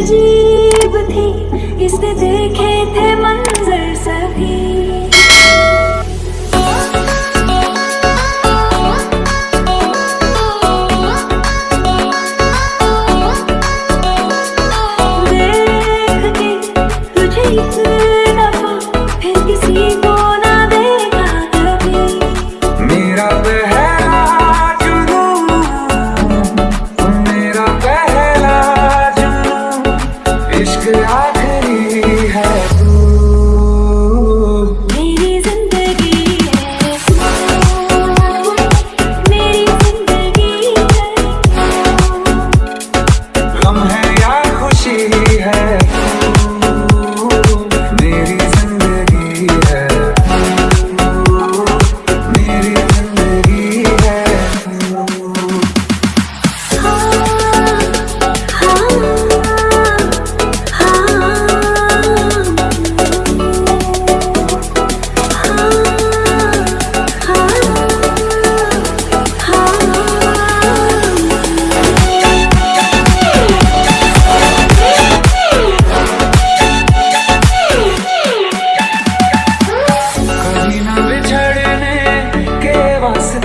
अजीब थी। इसने देखे थे